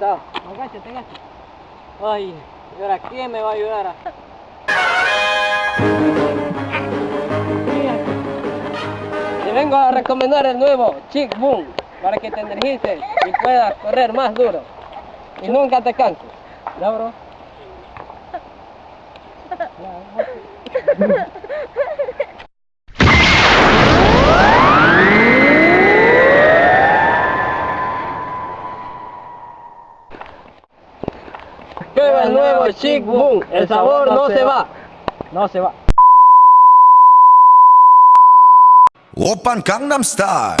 agáchate, agáchate. Ay, ¿y ahora quién me va a ayudar? Te vengo a recomendar el nuevo Chick Boom para que te energices y puedas correr más duro y nunca te canses. ¿Ya, bro? Prueba el nuevo Chic Boom. El sabor no se va. No se va. Open Gangnam Style.